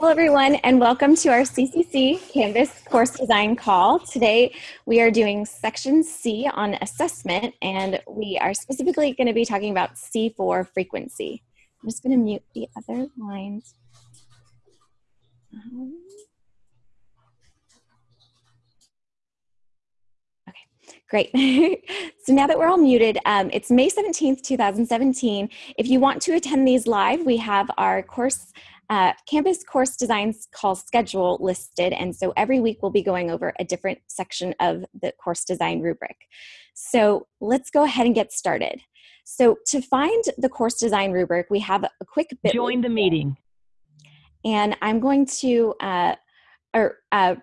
Hello, everyone, and welcome to our CCC Canvas course design call. Today, we are doing section C on assessment, and we are specifically going to be talking about C4 frequency. I'm just going to mute the other lines. Um, okay, Great. so now that we're all muted, um, it's May 17th, 2017. If you want to attend these live, we have our course uh, Canvas course designs call schedule listed, and so every week we'll be going over a different section of the course design rubric. So let's go ahead and get started. So to find the course design rubric, we have a quick bit. Join the meeting. And I'm going to, uh, or uh,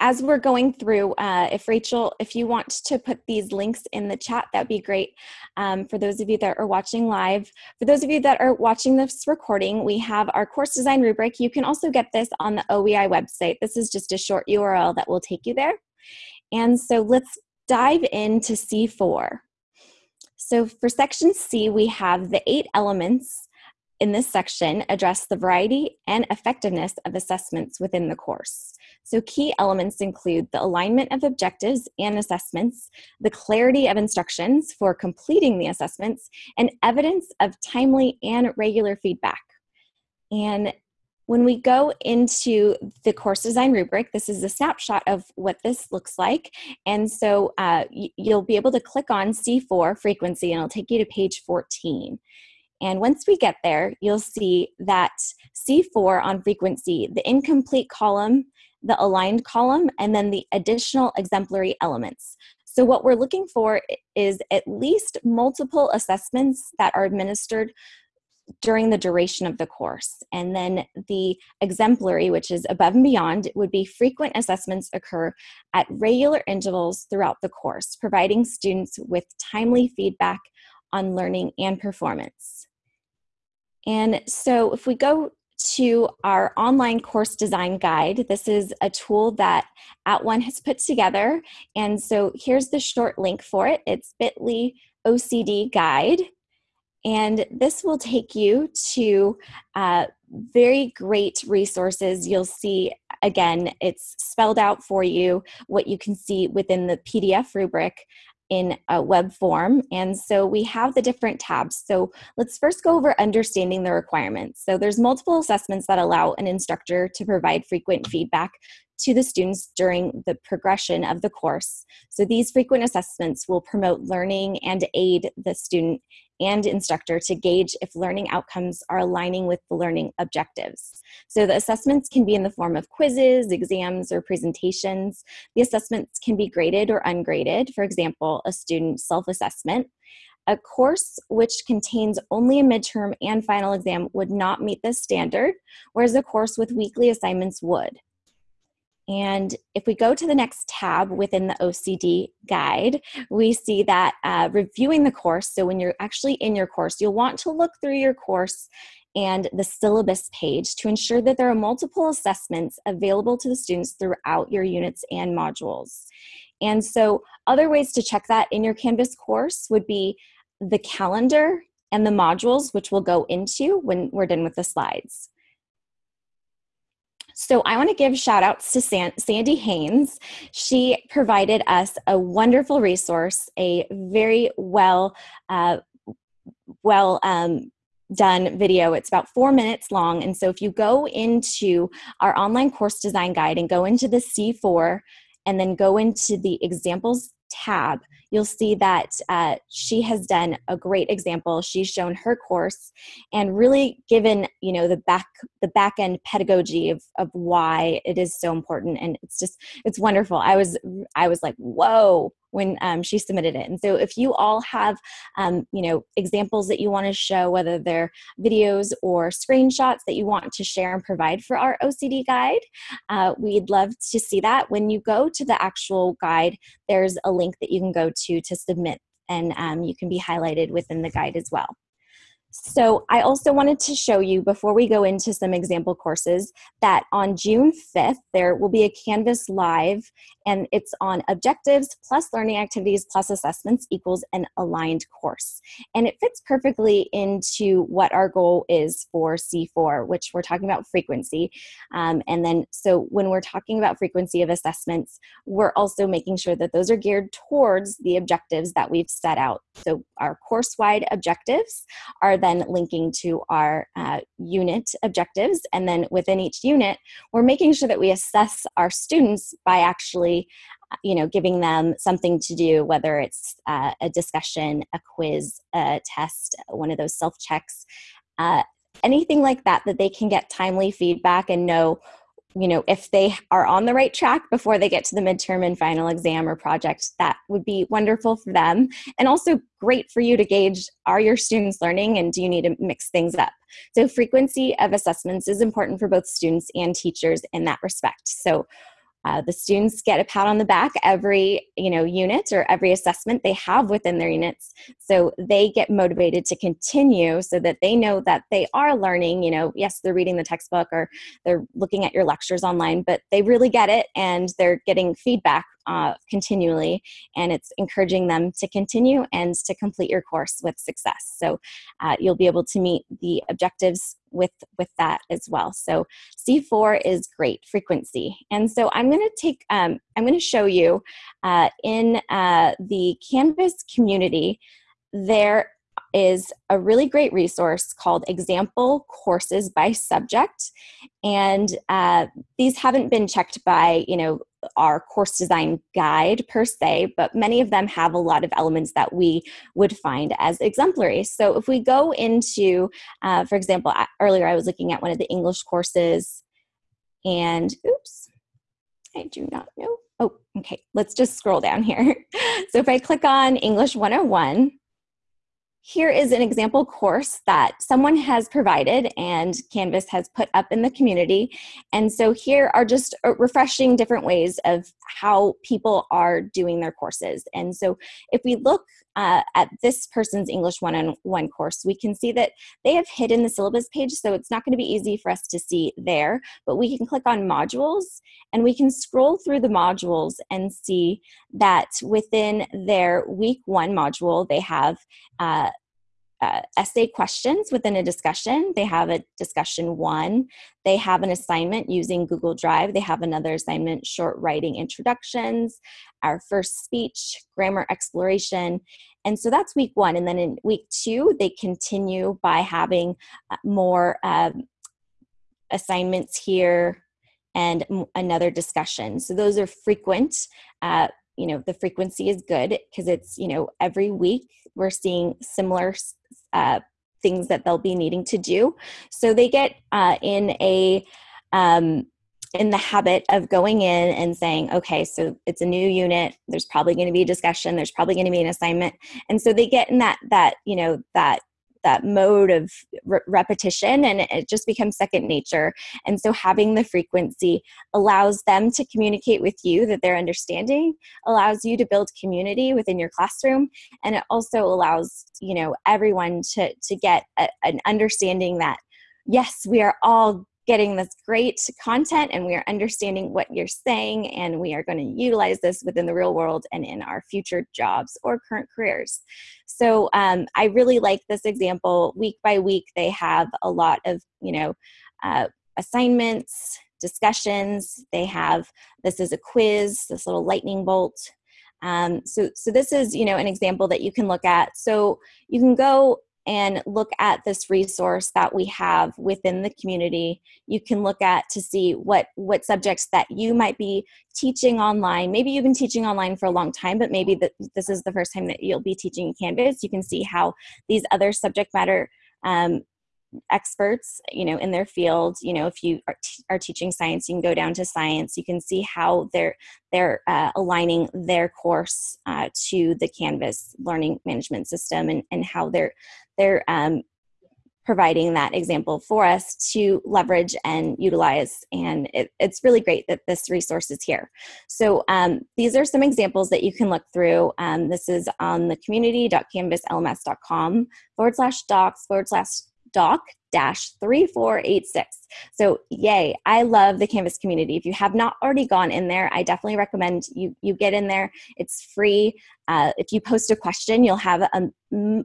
as we're going through, uh, if Rachel, if you want to put these links in the chat, that'd be great. Um, for those of you that are watching live, for those of you that are watching this recording, we have our course design rubric. You can also get this on the OEI website. This is just a short URL that will take you there. And so let's dive into C4. So for section C, we have the eight elements in this section address the variety and effectiveness of assessments within the course. So key elements include the alignment of objectives and assessments, the clarity of instructions for completing the assessments, and evidence of timely and regular feedback. And when we go into the course design rubric, this is a snapshot of what this looks like. And so uh, you'll be able to click on C4 frequency and it'll take you to page 14. And once we get there, you'll see that C4 on frequency, the incomplete column, the aligned column, and then the additional exemplary elements. So what we're looking for is at least multiple assessments that are administered during the duration of the course. And then the exemplary, which is above and beyond, would be frequent assessments occur at regular intervals throughout the course, providing students with timely feedback on learning and performance. And so if we go to our online course design guide, this is a tool that At @ONE has put together. And so here's the short link for it. It's bit.ly OCD guide. And this will take you to uh, very great resources. You'll see, again, it's spelled out for you what you can see within the PDF rubric in a web form. And so we have the different tabs. So let's first go over understanding the requirements. So there's multiple assessments that allow an instructor to provide frequent feedback to the students during the progression of the course. So these frequent assessments will promote learning and aid the student and instructor to gauge if learning outcomes are aligning with the learning objectives. So the assessments can be in the form of quizzes, exams, or presentations. The assessments can be graded or ungraded, for example, a student self-assessment. A course which contains only a midterm and final exam would not meet this standard, whereas a course with weekly assignments would. And if we go to the next tab within the OCD guide, we see that uh, reviewing the course, so when you're actually in your course, you'll want to look through your course and the syllabus page to ensure that there are multiple assessments available to the students throughout your units and modules. And so other ways to check that in your Canvas course would be the calendar and the modules, which we'll go into when we're done with the slides. So I want to give shout outs to San Sandy Haynes. She provided us a wonderful resource, a very well, uh, well um, done video. It's about four minutes long. And so if you go into our online course design guide and go into the C4 and then go into the examples tab, you'll see that uh, she has done a great example. She's shown her course and really given you know the back the back end pedagogy of of why it is so important. And it's just it's wonderful. I was I was like whoa when um, she submitted it. And so if you all have, um, you know, examples that you want to show, whether they're videos or screenshots that you want to share and provide for our OCD guide, uh, we'd love to see that. When you go to the actual guide, there's a link that you can go to to submit and um, you can be highlighted within the guide as well. So I also wanted to show you before we go into some example courses that on June 5th, there will be a Canvas Live and it's on objectives plus learning activities plus assessments equals an aligned course. And it fits perfectly into what our goal is for C4, which we're talking about frequency. Um, and then, so when we're talking about frequency of assessments, we're also making sure that those are geared towards the objectives that we've set out. So our course-wide objectives are then linking to our uh, unit objectives. And then within each unit, we're making sure that we assess our students by actually you know giving them something to do whether it's uh, a discussion a quiz a test one of those self checks uh, anything like that that they can get timely feedback and know you know if they are on the right track before they get to the midterm and final exam or project that would be wonderful for them. And also great for you to gauge are your students learning and do you need to mix things up? So frequency of assessments is important for both students and teachers in that respect. So uh, the students get a pat on the back every you know unit or every assessment they have within their units. So they get motivated to continue so that they know that they are learning you know yes they're reading the textbook or they're looking at your lectures online but they really get it and they're getting feedback uh, continually and it's encouraging them to continue and to complete your course with success. So uh, you'll be able to meet the objectives with with that as well. So c4 is great frequency. And so i'm going to take um, i'm going to show you uh, in uh, the canvas community there is a really great resource called Example Courses by Subject. And uh, these haven't been checked by, you know, our course design guide per se, but many of them have a lot of elements that we would find as exemplary. So if we go into, uh, for example, earlier I was looking at one of the English courses and oops, I do not know. Oh, okay, let's just scroll down here. so if I click on English 101, here is an example course that someone has provided and Canvas has put up in the community. And so here are just uh, refreshing different ways of how people are doing their courses. And so if we look uh, at this person's English one-on-one course, we can see that they have hidden the syllabus page, so it's not going to be easy for us to see there, but we can click on modules and we can scroll through the modules and see that within their week one module, they have uh, uh, essay questions within a discussion. They have a discussion one. They have an assignment using Google Drive. They have another assignment, short writing introductions, our first speech, grammar exploration. And so that's week one. And then in week two, they continue by having uh, more um, assignments here and another discussion. So those are frequent. Uh, you know, the frequency is good because it's, you know, every week we're seeing similar uh, things that they'll be needing to do. So they get uh, in a um, in the habit of going in and saying, okay, so it's a new unit. There's probably going to be a discussion. There's probably going to be an assignment, and so they get in that that you know that that mode of re repetition and it just becomes second nature. And so having the frequency allows them to communicate with you that they're understanding, allows you to build community within your classroom, and it also allows, you know, everyone to, to get a, an understanding that yes, we are all getting this great content and we are understanding what you're saying and we are going to utilize this within the real world and in our future jobs or current careers. So um, I really like this example. Week by week, they have a lot of, you know, uh, assignments, discussions. They have, this is a quiz, this little lightning bolt. Um, so, so this is, you know, an example that you can look at. So you can go and look at this resource that we have within the community. You can look at to see what what subjects that you might be teaching online. Maybe you've been teaching online for a long time but maybe that this is the first time that you'll be teaching canvas. You can see how these other subject matter um, experts you know in their field you know if you are, are, teaching science you can go down to science. You can see how they're they're uh, aligning their course uh, to the canvas learning management system and, and how they're they're um, providing that example for us to leverage and utilize. And it, it's really great that this resource is here. So um, these are some examples that you can look through. Um, this is on the community.canvaslms.com forward slash docs forward slash doc 3486. So yay, I love the Canvas community. If you have not already gone in there, I definitely recommend you, you get in there. It's free. Uh, if you post a question, you'll have a,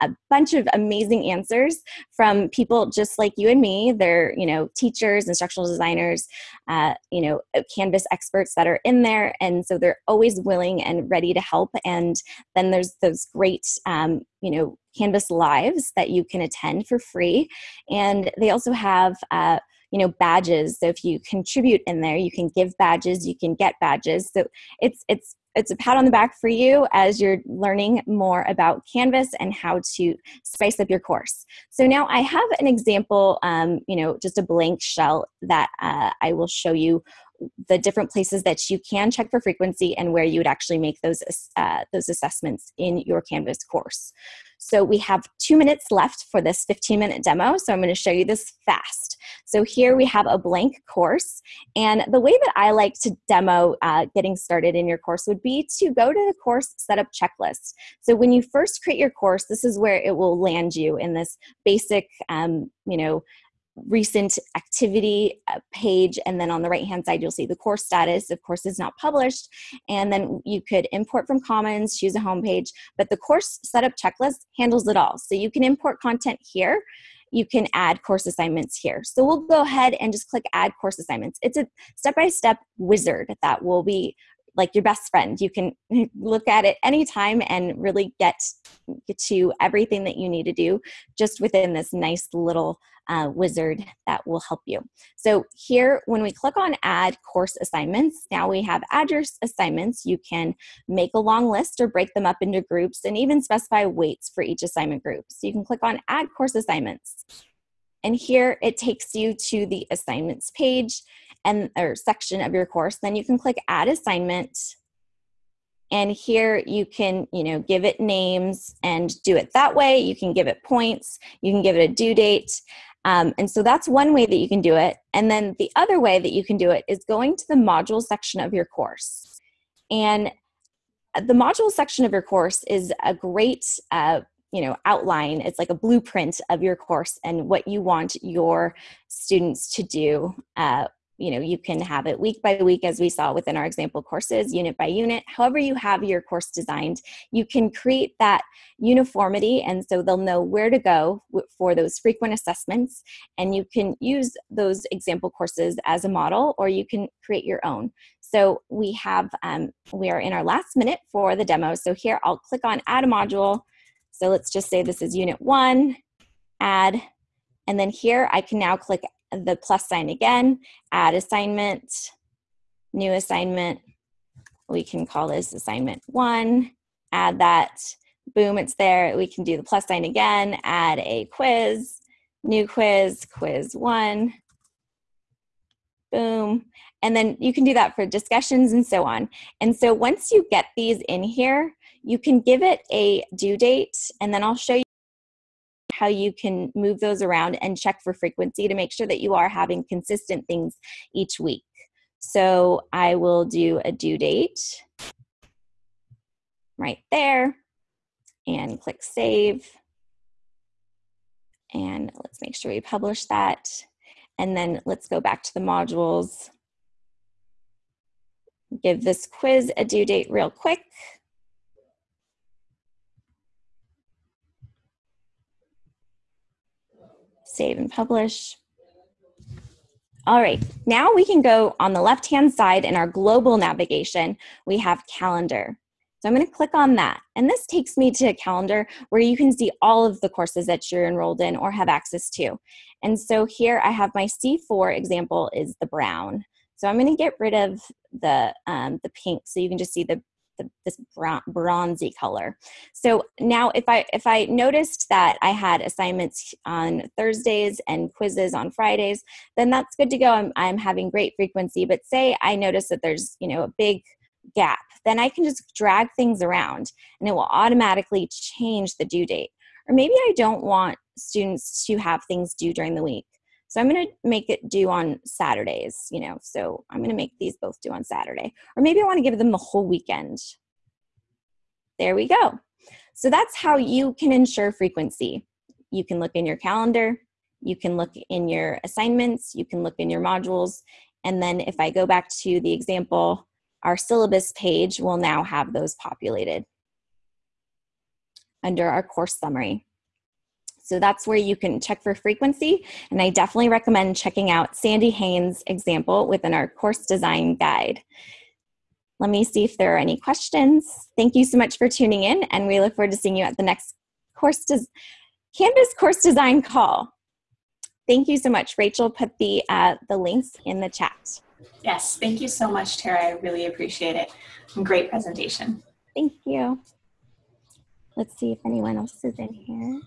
a, bunch of amazing answers from people just like you and me. They're, you know, teachers, instructional designers, uh, you know, Canvas experts that are in there. And so they're always willing and ready to help. And then there's those great, um, you know, Canvas lives that you can attend for free. And they also have, uh, you know badges so if you contribute in there you can give badges you can get badges so it's it's it's a pat on the back for you as you're learning more about Canvas and how to spice up your course. So now I have an example, um, you know, just a blank shell that uh, I will show you the different places that you can check for frequency and where you would actually make those, uh, those assessments in your Canvas course. So we have two minutes left for this 15 minute demo. So I'm gonna show you this fast. So here we have a blank course. And the way that I like to demo uh, getting started in your course would be to go to the course setup checklist. So when you first create your course, this is where it will land you in this basic, um, you know, recent activity uh, page and then on the right hand side you'll see the course status. Of course is not published. And then you could import from commons choose a home page but the course setup checklist handles it all. So you can import content here. You can add course assignments here. So we'll go ahead and just click add course assignments. It's a step-by-step -step wizard that will be like your best friend you can look at it anytime and really get, to everything that you need to do just within this nice little uh, wizard that will help you. So here, when we click on add course assignments, now we have add your assignments. You can make a long list or break them up into groups and even specify weights for each assignment group. So you can click on add course assignments. And here it takes you to the assignments page and or section of your course. Then you can click add assignment and here you can you know give it names and do it that way you can give it points you can give it a due date um, and so that's one way that you can do it. And then the other way that you can do it is going to the module section of your course. And the module section of your course is a great uh, you know outline it's like a blueprint of your course and what you want your students to do uh, you know you can have it week by week as we saw within our example courses unit by unit. However you have your course designed you can create that uniformity and so they'll know where to go for those frequent assessments and you can use those example courses as a model or you can create your own. So we have um, we are in our last minute for the demo so here I'll click on add a module. So let's just say this is unit one add and then here I can now click the plus sign again, add assignment, new assignment. We can call this assignment one, add that, boom, it's there. We can do the plus sign again, add a quiz, new quiz, quiz one, boom. And then you can do that for discussions and so on. And so once you get these in here, you can give it a due date, and then I'll show you how you can move those around and check for frequency to make sure that you are having consistent things each week. So I will do a due date right there and click save. And let's make sure we publish that. And then let's go back to the modules. Give this quiz a due date real quick. Save and publish. All right, now we can go on the left-hand side in our global navigation, we have calendar. So I'm gonna click on that. And this takes me to a calendar where you can see all of the courses that you're enrolled in or have access to. And so here I have my C4 example is the brown. So I'm gonna get rid of the, um, the pink so you can just see the the, this bronzy color. So now if I, if I noticed that I had assignments on Thursdays and quizzes on Fridays, then that's good to go. I'm, I'm having great frequency. But say I notice that there's, you know, a big gap, then I can just drag things around and it will automatically change the due date. Or maybe I don't want students to have things due during the week. So I'm going to make it due on Saturdays, you know, so I'm going to make these both due on Saturday. Or maybe I want to give them the whole weekend. There we go. So that's how you can ensure frequency. You can look in your calendar, you can look in your assignments, you can look in your modules, and then if I go back to the example, our syllabus page will now have those populated under our course summary. So that's where you can check for frequency. And I definitely recommend checking out Sandy Haynes' example within our course design guide. Let me see if there are any questions. Thank you so much for tuning in, and we look forward to seeing you at the next course Canvas course design call. Thank you so much. Rachel put the, uh, the links in the chat. Yes, thank you so much, Tara. I really appreciate it. Great presentation. Thank you. Let's see if anyone else is in here.